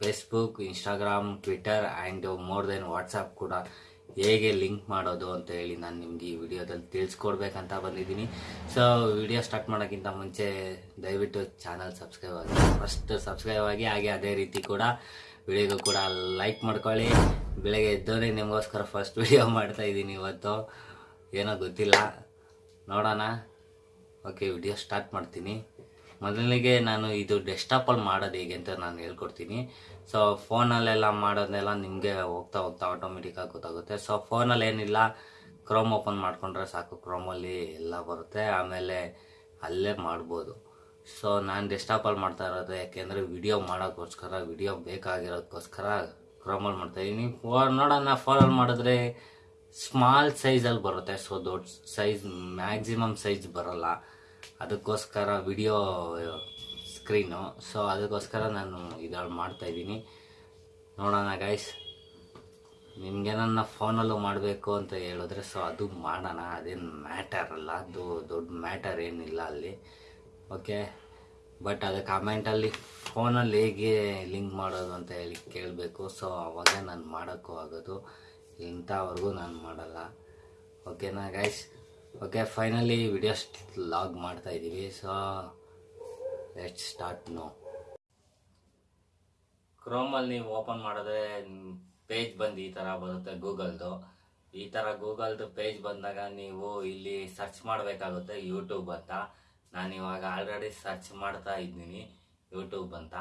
Facebook Instagram Twitter and more then WhatsApp ಕೂಡ ಹೇಗೆ link ಮಾಡೋದು ಅಂತ ಹೇಳಿ ನಾನು ನಿಮ್ಗೆ ಈ ವಿಡಿಯೋದಲ್ಲಿ ತಿಳಿಸ್ಕೊಡ್ಬೇಕಂತ ಬಂದಿದ್ದೀನಿ. ಸೊ ವಿಡಿಯೋ ಸ್ಟಾರ್ಟ್ ಮಾಡೋಕ್ಕಿಂತ ಮುಂಚೆ ದಯವಿಟ್ಟು ಚಾನಲ್ ಸಬ್ಸ್ಕ್ರೈಬ್ ಆಗಿ ಫಸ್ಟ್ ಸಬ್ಸ್ಕ್ರೈಬ್ ಆಗಿ, ಹಾಗೆ ಅದೇ ರೀತಿ ಕೂಡ ವಿಡಿಯೋಗೂ ಕೂಡ ಲೈಕ್ ಮಾಡ್ಕೊಳ್ಳಿ. ಬೆಳಗ್ಗೆ ಎದ್ದೋರೆ ನಿಮಗೋಸ್ಕರ ಫಸ್ಟ್ ವಿಡಿಯೋ ಮಾಡ್ತಾ ಇದ್ದೀನಿ ಇವತ್ತು. ಏನೋ ಗೊತ್ತಿಲ್ಲ. ನೋಡೋಣ. ಓಕೆ ವಿಡಿಯೋ ಸ್ಟಾರ್ಟ್ ಮಾಡ್ತೀನಿ. ಮೊದಲಿಗೆ ನಾನು ಇದು ಡೆಸ್ಕ್ಟಾಪಲ್ಲಿ ಮಾಡೋದು ಹೇಗೆ ಅಂತ ನಾನು ಹೇಳ್ಕೊಡ್ತೀನಿ. ಸೊ ಫೋನಲ್ಲೆಲ್ಲ ಮಾಡೋದನ್ನೆಲ್ಲ ನಿಮಗೆ ಹೋಗ್ತಾ ಹೋಗ್ತಾ ಆಟೋಮೆಟಿಕ್ಕಾಗಿ ಗೊತ್ತಾಗುತ್ತೆ. ಸೊ ಫೋನಲ್ಲಿ ಏನಿಲ್ಲ ಕ್ರೋಮ್ ಓಪನ್ ಮಾಡಿಕೊಂಡ್ರೆ ಸಾಕು ಕ್ರೋಮಲ್ಲಿ ಎಲ್ಲ ಬರುತ್ತೆ. ಆಮೇಲೆ ಅಲ್ಲೇ ಮಾಡ್ಬೋದು. ಸೊ ನಾನು ಡೆಸ್ಕ್ಟಾಪಲ್ಲಿ ಮಾಡ್ತಾ ಇರೋದು ಯಾಕೆಂದರೆ ವಿಡಿಯೋ ಮಾಡೋಕ್ಕೋಸ್ಕರ ವಿಡಿಯೋ ಬೇಕಾಗಿರೋದಕ್ಕೋಸ್ಕರ ಕ್ರೋಮಲ್ಲಿ ಮಾಡ್ತಾಯಿದ್ದೀನಿ ಫೋನ್ ನೋಡೋಣ ಫೋನಲ್ಲಿ ಮಾಡಿದ್ರೆ ಸ್ಮಾಲ್ ಸೈಜಲ್ಲಿ ಬರುತ್ತೆ. ಸೊ ದೊಡ್ಡ ಸೈಜ್ ಮ್ಯಾಕ್ಸಿಮಮ್ ಸೈಜ್ ಬರಲ್ಲ. ಅದಕ್ಕೋಸ್ಕರ ವಿಡಿಯೋ ಸ್ಕ್ರೀನು. ಸೊ ಅದಕ್ಕೋಸ್ಕರ ನಾನು ಇದ್ರಲ್ಲಿ ಮಾಡ್ತಾಯಿದ್ದೀನಿ ನೋಡೋಣ ಗೈಸ್ ನಿಮಗೆ ನನ್ನ ಫೋನಲ್ಲೂ ಮಾಡಬೇಕು ಅಂತ ಹೇಳಿದ್ರೆ ಸೊ ಅದು ಮಾಡೋಣ. ಅದೇನು ಮ್ಯಾಟರ್ ಅಲ್ಲ. ಅದು ದೊಡ್ಡ ಮ್ಯಾಟರ್ ಏನಿಲ್ಲ ಅಲ್ಲಿ. ಓಕೆ ಬಟ್ ಅದು ಕಮೆಂಟಲ್ಲಿ ಫೋನಲ್ಲಿ ಹೇಗೆ ಲಿಂಕ್ ಮಾಡೋದು ಅಂತ ಹೇಳಿ ಕೇಳಬೇಕು. ಸೊ ಅವಾಗ ನಾನು ಮಾಡೋಕ್ಕೂ ಆಗೋದು. ಇಂಥವರೆಗೂ ನಾನು ಮಾಡಲ್ಲ. ಓಕೆನಾ guys okay finally video log ಮಾಡ್ತಾ ಇದ್ದೀವಿ ಸೊ ಲೆಟ್ ಸ್ಟಾರ್ಟ್ ನೋ ಕ್ರೋಮಲ್ಲಿ ನೀವು ಓಪನ್ ಮಾಡಿದ್ರೆ ಪೇಜ್ ಬಂದು ಈ ಥರ ಬರುತ್ತೆ ಗೂಗಲ್ದು ಈ ಥರ ಗೂಗಲ್ದು ಪೇಜ್ ಬಂದಾಗ ನೀವು ಇಲ್ಲಿ ಸರ್ಚ್ ಮಾಡಬೇಕಾಗುತ್ತೆ ಯೂಟ್ಯೂಬ್ ಅಂತ. ನಾನು ಇವಾಗ ಆಲ್ರೆಡಿ ಸರ್ಚ್ ಮಾಡ್ತಾ ಇದ್ದೀನಿ ಯೂಟ್ಯೂಬ್ ಅಂತ.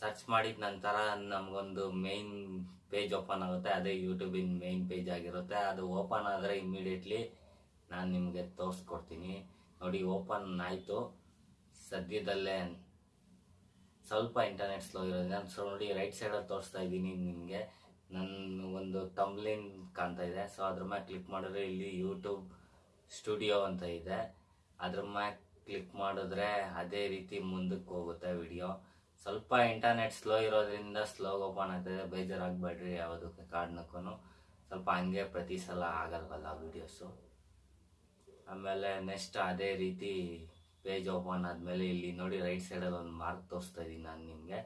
ಸರ್ಚ್ ಮಾಡಿದ ನಂತರ ನಮಗೊಂದು ಮೇನ್ ಪೇಜ್ ಓಪನ್ ಆಗುತ್ತೆ. ಅದೇ ಯೂಟ್ಯೂಬಿನ ಮೇನ್ ಪೇಜ್ ಆಗಿರುತ್ತೆ. ಅದು ಓಪನ್ ಆದರೆ ಇಮ್ಮಿಡಿಯೇಟ್ಲಿ ನಾನು ನಿಮಗೆ ತೋರಿಸ್ಕೊಡ್ತೀನಿ. ನೋಡಿ ಓಪನ್ ಆಯಿತು. ಸದ್ಯದಲ್ಲೇ ಸ್ವಲ್ಪ ಇಂಟರ್ನೆಟ್ ಸ್ಲೋ ಇರೋದ್ರಿಂದ ನಾನು ಸೊ, ನೋಡಿ ರೈಟ್ ಸೈಡಲ್ಲಿ ತೋರಿಸ್ತಾ ಇದ್ದೀನಿ ನಿಮಗೆ. ನನ್ನ ಒಂದು ಟಂಬ್ಲಿನ್ ಕಾಣ್ತಾ ಇದೆ. ಸೊ ಅದ್ರ ಮ್ಯಾಗೆ ಕ್ಲಿಕ್ ಮಾಡಿದ್ರೆ ಇಲ್ಲಿ ಯೂಟ್ಯೂಬ್ ಸ್ಟುಡಿಯೋ ಅಂತ ಇದೆ. ಅದ್ರ ಮ್ಯಾಗೆ ಕ್ಲಿಕ್ ಮಾಡಿದ್ರೆ ಅದೇ ರೀತಿ ಮುಂದಕ್ಕೆ ಹೋಗುತ್ತೆ ವಿಡಿಯೋ ಸ್ವಲ್ಪ ಇಂಟರ್ನೆಟ್ ಸ್ಲೋ ಇರೋದ್ರಿಂದ ಸ್ಲೋ ಓಪನ್ ಆಗ್ತದೆ ಬೇಜಾರಾಗಬೇಡ್ರಿ ಯಾವುದಕ್ಕೆ ಕಾರಣಕ್ಕೂ ಸ್ವಲ್ಪ ಹಂಗೆ ಪ್ರತಿ ಸಲ ಆಗಲ್ವಲ್ಲ ವೀಡಿಯೋಸು ಆಮೇಲೆ ನೆಕ್ಸ್ಟ್ ಅದೇ ರೀತಿ ಪೇಜ್ ಓಪನ್ ಆದಮೇಲೆ ಇಲ್ಲಿ ನೋಡಿ ರೈಟ್ ಸೈಡಲ್ಲಿ ಒಂದು ಮಾರ್ಕ್ ತೋರಿಸ್ತಾ ಇದ್ದೀನಿ ನಾನು ನಿಮಗೆ.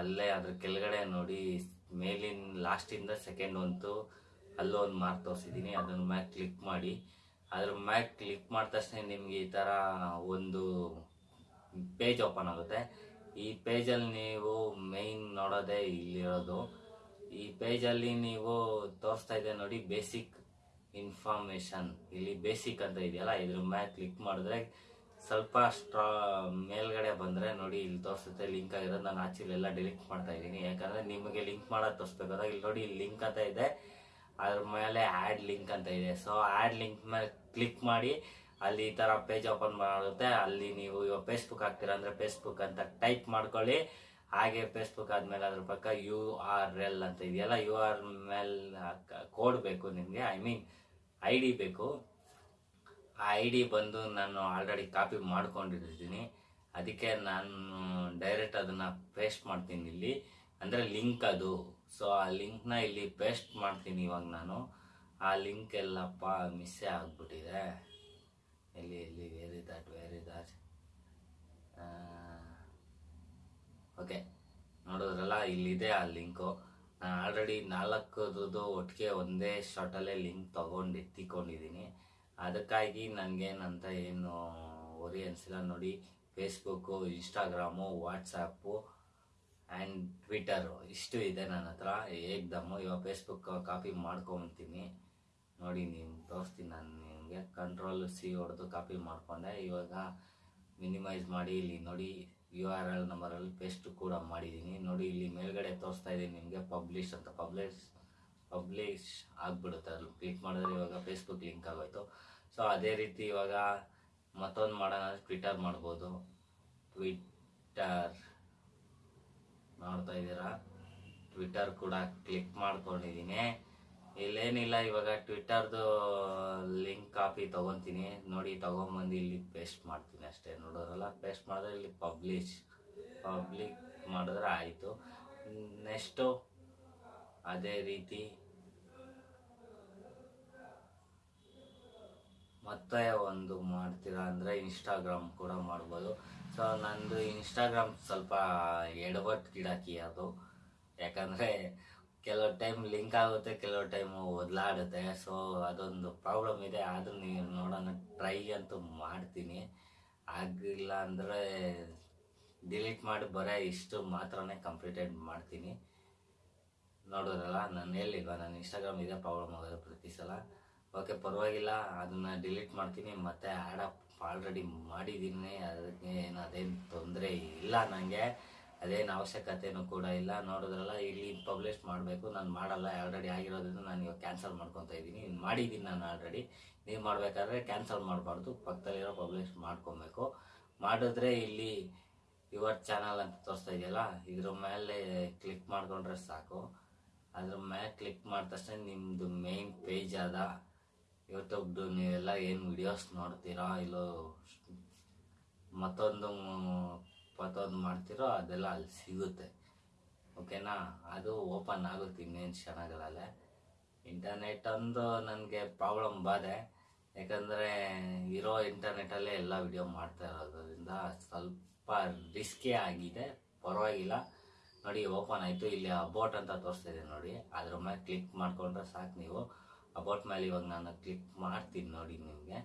ಅಲ್ಲೇ ಅದ್ರ ಕೆಳಗಡೆ ನೋಡಿ ಮೇಲಿನ ಲಾಸ್ಟಿಂದ ಸೆಕೆಂಡ್ ಒಂತು ಅಲ್ಲೂ ಒಂದು ಮಾರ್ಕ್ ತೋರಿಸಿದ್ದೀನಿ ಅದನ್ನ ಮ್ಯಾಕ್ ಕ್ಲಿಕ್ ಮಾಡಿ. ಅದ್ರ ಮ್ಯಾಕ್ ಕ್ಲಿಕ್ ಮಾಡಿದ ತಕ್ಷಣ ನಿಮಗೆ ಈ ಥರ ಒಂದು ಪೇಜ್ ಓಪನ್ ಆಗುತ್ತೆ. ಈ ಪೇಜಲ್ಲಿ ನೀವು ಮೇಯ್ನ್ ನೋಡೋದೇ ಇಲ್ಲಿರೋದು. ಈ ಪೇಜಲ್ಲಿ ನೀವು ತೋರಿಸ್ತಾ ಇದೆ ನೋಡಿ ಬೇಸಿಕ್ ಇನ್ಫಾರ್ಮೇಶನ್ ಇಲ್ಲಿ ಬೇಸಿಕ್ ಅಂತ ಇದೆಯಲ್ಲ, ಇದ್ರ ಮ್ಯಾಲೆ ಕ್ಲಿಕ್ ಮಾಡಿದ್ರೆ ಸ್ವಲ್ಪ ಸ್ಟ್ರಾ ಮೇಲ್ಗಡೆ ಬಂದರೆ ನೋಡಿ, ಇಲ್ಲಿ ತೋರಿಸುತ್ತೆ ಲಿಂಕ್ ಆಗಿರೋದು. ನಾನು ಆಚೆಲೆಲ್ಲ ಡಿಲೀಟ್ ಮಾಡ್ತಾ ಇದ್ದೀನಿ. ಯಾಕಂದರೆ ನಿಮಗೆ ಲಿಂಕ್ ಮಾಡೋದು ತೋರಿಸ್ಬೇಕಾದ್ರೆ ಇಲ್ಲಿ ನೋಡಿ ಲಿಂಕ್ ಅಂತ ಇದೆ. ಅದ್ರ ಮೇಲೆ ಆ್ಯಡ್ ಲಿಂಕ್ ಅಂತ ಇದೆ. ಸೊ ಆ್ಯಡ್ ಲಿಂಕ್ ಮೇಲೆ ಕ್ಲಿಕ್ ಮಾಡಿ ಅಲ್ಲಿ ಈ ಥರ ಪೇಜ್ ಓಪನ್ ಮಾಡುತ್ತೆ. ಅಲ್ಲಿ ನೀವು ಇವಾಗ ಫೇಸ್ಬುಕ್ ಹಾಕ್ತೀರಾ ಅಂದ್ರೆ ಫೇಸ್ಬುಕ್ ಅಂತ ಟೈಪ್ ಮಾಡ್ಕೊಳ್ಳಿ. ಹಾಗೆ ಫೇಸ್ಬುಕ್ ಆದಮೇಲೆ ಅದ್ರ ಪಕ್ಕ ಯು ಆರ್ ಎಲ್ ಅಂತ ಇದೆಯಲ್ಲ ಯು ಆರ್ ಮೇಲ್ ಕೋಡ್ ಬೇಕು ನಿಮಗೆ. ಐ ಮೀನ್ ಐ ಡಿ ಬೇಕು. ಆ ಐ ಡಿ ಬಂದು ನಾನು ಆಲ್ರೆಡಿ ಕಾಪಿ ಮಾಡ್ಕೊಂಡಿದ್ದೀನಿ ಅದಕ್ಕೆ ನಾನು ಡೈರೆಕ್ಟ್ ಅದನ್ನು ಪೇಸ್ಟ್ ಮಾಡ್ತೀನಿ ಇಲ್ಲಿ. ಅಂದರೆ ಲಿಂಕ್ ಅದು. ಸೊ ಆ ಲಿಂಕ್ನ ಇಲ್ಲಿ ಪೇಸ್ಟ್ ಮಾಡ್ತೀನಿ ಇವಾಗ ನಾನು. ಆ ಲಿಂಕ್ ಎಲ್ಲಪ್ಪ ಮಿಸ್ಸೇ ಆಗ್ಬಿಟ್ಟಿದೆ. ಎಲ್ಲಿ ಎಲ್ಲಿ ವೇರಿ ದಾಟ್ ವೇರಿ ಓಕೆ ನೋಡಿದ್ರಲ್ಲ, ಇಲ್ಲಿದೆ ಆ ಲಿಂಕು ನಾನು ಆಲ್ರೆಡಿ ನಾಲ್ಕರದ್ದು ಒಟ್ಟಿಗೆ ಒಂದೇ ಶಾರ್ಟಲ್ಲೇ ಲಿಂಕ್ ತೊಗೊಂಡು ಎತ್ತಿಕೊಂಡಿದ್ದೀನಿ ಅದಕ್ಕಾಗಿ ನನಗೇನಂತ ಏನು ಒರಿ ಅನಿಸಿಲ್ಲ. ನೋಡಿ Facebook Instagram WhatsApp and Twitter ಇಷ್ಟು ಇದೆ ನನ್ನ ಹತ್ರ. ಏಕ್ದಮ್ಮು ಇವಾಗ ಫೇಸ್ಬುಕ್ ಕಾಪಿ ಮಾಡ್ಕೊತೀನಿ. ನೋಡಿ ನೀವು ತೋರಿಸ್ತೀನಿ ನಾನು ನಿಮಗೆ ಕಂಟ್ರೋಲ್ ಸಿ ಹೊಡೆದು ಕಾಪಿ ಮಾಡಿಕೊಂಡೆ. ಇವಾಗ ಮಿನಿಮೈಸ್ ಮಾಡಿ ಇಲ್ಲಿ ನೋಡಿ ಯು ಆರ್ ಎಲ್ ನಂಬರಲ್ಲಿ ಪೇಸ್ಟ್ ಕೂಡ ಮಾಡಿದ್ದೀನಿ ನೋಡಿ ಇಲ್ಲಿ ಮೇಲ್ಗಡೆ ತೋರಿಸ್ತಾ ಇದ್ದೀನಿ ನಿಮಗೆ ಪಬ್ಲಿಷ್ ಅಂತ. ಪಬ್ಲಿಷ್ ಪಬ್ಲಿಷ್ ಆಗಿಬಿಡುತ್ತೆ. ಅಲ್ಲಿ ಕ್ಲಿಕ್ ಮಾಡಿದ್ರೆ ಇವಾಗ ಫೇಸ್ಬುಕ್ ಲಿಂಕ್ ಆಗೋಯ್ತು. ಸೊ ಅದೇ ರೀತಿ ಇವಾಗ ಮತ್ತೊಂದು ಮಾಡೋಣ ಟ್ವಿಟರ್ ಮಾಡ್ಬೋದು. ಟ್ವಿಟರ್ ನೋಡ್ತಾ ಇದ್ದೀರಾ ಟ್ವಿಟರ್ ಕೂಡ ಕ್ಲಿಕ್ ಮಾಡ್ಕೊಂಡಿದ್ದೀನಿ ಇಲ್ಲೇನಿಲ್ಲ, ಇವಾಗ ಟ್ವಿಟರ್ದು ಲಿಂಕ್ ಕಾಪಿ ತೊಗೊತೀನಿ. ನೋಡಿ, ತಗೊಂಬಂದು ಇಲ್ಲಿ ಪೇಸ್ಟ್ ಮಾಡ್ತೀನಿ ಅಷ್ಟೇ. ನೋಡೋರಲ್ಲ ಪೇಸ್ಟ್ ಮಾಡಿದ್ರೆ ಇಲ್ಲಿ ಪಬ್ಲಿಷ್ ಪಬ್ಲಿಕ್ ಮಾಡಿದ್ರೆ ಆಯಿತು. ನೆಕ್ಸ್ಟು ಅದೇ ರೀತಿ. ಮತ್ತೆ ಒಂದು ಮಾಡ್ತೀರಾ ಅಂದರೆ ಇನ್ಸ್ಟಾಗ್ರಾಮ್ ಕೂಡ ಮಾಡ್ಬೋದು. ಸೊ ನಂದು ಇನ್ಸ್ಟಾಗ್ರಾಮ್ ಸ್ವಲ್ಪ ಎಡವಟ್ಟು ಗಿಡಾಕಿ ಅದು. ಯಾಕಂದರೆ ಕೆಲವು ಟೈಮ್ ಲಿಂಕ್ ಆಗುತ್ತೆ, ಕೆಲವು ಟೈಮ್ ಒದ್ಲಾಡುತ್ತೆ ಸೊ ಅದೊಂದು ಪ್ರಾಬ್ಲಮ್ ಇದೆ. ನೀವು ನೋಡೋಣ ಟ್ರೈ ಅಂತೂ ಮಾಡ್ತೀನಿ. ಆಗಿಲ್ಲ ಅಂದರೆ ಡಿಲೀಟ್ ಮಾಡಿ ಬರೀ ಇಷ್ಟು ಮಾತ್ರನೇ ಕಂಪ್ಲೀಟೆಡ್ ಮಾಡ್ತೀನಿ. ನೋಡೋದಲ್ಲ, ನಾನು ಹೇಳಿಲ್ವ ನನ್ನ ಇನ್ಸ್ಟಾಗ್ರಾಮ್ ಇದೆ ಪ್ರಾಬ್ಲಮ್ ಆಗೋದು ಪ್ರತಿ ಸಲ. ಓಕೆ ಪರವಾಗಿಲ್ಲ, ಅದನ್ನು ಡಿಲೀಟ್ ಮಾಡ್ತೀನಿ. ಮತ್ತೆ ಆ್ಯಡ್ ಅಪ್ ಆಲ್ರೆಡಿ ಮಾಡಿದ್ದೀನಿ. ಅದಕ್ಕೆ ಏನು ಅದೇನು ತೊಂದರೆ ಇಲ್ಲ ನನಗೆ ಅದೇನು ಅವಶ್ಯಕತೆನೂ ಕೂಡ ಇಲ್ಲ. ನೋಡಿದ್ರಲ್ಲ, ಇಲ್ಲಿ ಪಬ್ಲಿಷ್ ಮಾಡಬೇಕು, ನಾನು ಮಾಡಲ್ಲ ಆಲ್ರೆಡಿ ಆಗಿರೋದ್ರಿಂದ ನಾನು ಇವಾಗ ಕ್ಯಾನ್ಸಲ್ ಮಾಡ್ಕೊತಾ ಇದ್ದೀನಿ. ಮಾಡಿದ್ದೀನಿ ನಾನು ಆಲ್ರೆಡಿ ನೀವು ಮಾಡಬೇಕಾದ್ರೆ ಕ್ಯಾನ್ಸಲ್ ಮಾಡಬಾರ್ದು. ಪಕ್ಕದಲ್ಲಿರೋ ಪಬ್ಲಿಷ್ ಮಾಡ್ಕೊಬೇಕು. ಮಾಡಿದ್ರೆ ಇಲ್ಲಿ ಯುವರ್ ಚಾನಲ್ ಅಂತ ತೋರಿಸ್ತಾ ಇದೆಯಲ್ಲ, ಇದ್ರ ಮೇಲೆ ಕ್ಲಿಕ್ ಮಾಡ್ಕೊಂಡ್ರೆ ಸಾಕು. ಅದ್ರ ಮೇಲೆ ಕ್ಲಿಕ್ ಮಾಡಿದ ತಕ್ಷಣ ನಿಮ್ಮದು ಮೇನ್ ಪೇಜ್ ಅದ ಯೂಟ್ಯೂಬ್ದು ನೀವೆಲ್ಲ ಏನು ವಿಡಿಯೋಸ್ ನೋಡ್ತೀರಾ, ಇಲ್ಲೋ ಮತ್ತೊಂದು ಮತ್ತೊಂದು ಮಾಡ್ತೀರೋ ಅದೆಲ್ಲ ಅಲ್ಲಿ ಸಿಗುತ್ತೆ. ಓಕೆನಾ? ಅದು ಓಪನ್ ಆಗುತ್ತೆ, ಇನ್ನೇನು ಕ್ಷಣಗಳಲ್ಲೇ. ಇಂಟರ್ನೆಟ್ ಒಂದು ನನಗೆ ಪ್ರಾಬ್ಲಮ್ ಬಾದೆ. ಯಾಕಂದರೆ ಇರೋ ಇಂಟರ್ನೆಟಲ್ಲೇ ಎಲ್ಲ ವಿಡಿಯೋ ಮಾಡ್ತಾ ಇರೋದ್ರಿಂದ ಸ್ವಲ್ಪ ರಿಸ್ಕೇ ಆಗಿದೆ. ಪರವಾಗಿಲ್ಲ. ನೋಡಿ ಓಪನ್ ಆಯಿತು. ಇಲ್ಲಿ ಅಬೌಟ್ ಅಂತ ತೋರಿಸ್ತಿದೆ ನೋಡಿ. ಅದ್ರ ಮೇಲೆ ಕ್ಲಿಕ್ ಮಾಡಿಕೊಂಡ್ರೆ ಸಾಕು ನೀವು. ಅಬೌಟ್ ಮೇಲೆ ಇವಾಗ ನಾನು ಕ್ಲಿಕ್ ಮಾಡ್ತೀನಿ ನೋಡಿ ನಿಮಗೆ.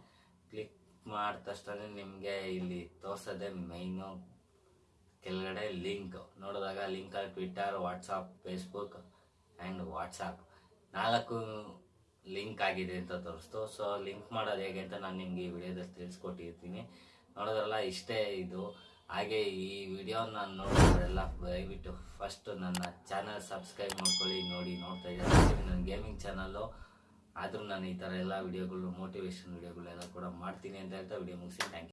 ಕ್ಲಿಕ್ ಮಾಡಿದ ತಕ್ಷಣ ನಿಮಗೆ ಇಲ್ಲಿ ತೋರಿಸೋದೇ ಮೈನು ಕೆಳಗಡೆ ಲಿಂಕ್, ನೋಡಿದಾಗ ಲಿಂಕ್ ಅಲ್ಲಿ Twitter WhatsApp Facebook and WhatsApp ನಾಲ್ಕು ಲಿಂಕ್ ಆಗಿದೆ ಅಂತ ತೋರಿಸ್ತು. ಸೊ ಲಿಂಕ್ ಮಾಡೋದು ಹೇಗೆ ಅಂತ ನಾನು ನಿಮಗೆ ಈ ವಿಡಿಯೋದಲ್ಲಿ ತಿಳಿಸ್ಕೊಟ್ಟಿರ್ತೀನಿ. ನೋಡೋದ್ರಲ್ಲ, ಇಷ್ಟೇ ಇದು. ಹಾಗೆ ಈ ವಿಡಿಯೋ ನಾನು ನೋಡೋದ್ರೆಲ್ಲ, ದಯವಿಟ್ಟು ಫಸ್ಟ್ ನನ್ನ ಚಾನಲ್ ಸಬ್ಸ್ಕ್ರೈಬ್ ಮಾಡ್ಕೊಳ್ಳಿ, ನೋಡಿ, ನೋಡ್ತಾ ಇದ್ದೀನಿ. ನನ್ನ ಗೇಮಿಂಗ್ ಚಾನಲ್ಲು ಆದರೂ ನಾನು ಈ ಥರ ಎಲ್ಲ ವಿಡಿಯೋಗಳು ಮೋಟಿವೇಶನ್ ವಿಡಿಯೋಗಳೆಲ್ಲ ಕೂಡ ಮಾಡ್ತೀನಿ ಅಂತ ಹೇಳ್ತಾ ವಿಡಿಯೋ ಮುಗಿಸಿ. Thank you